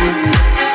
Música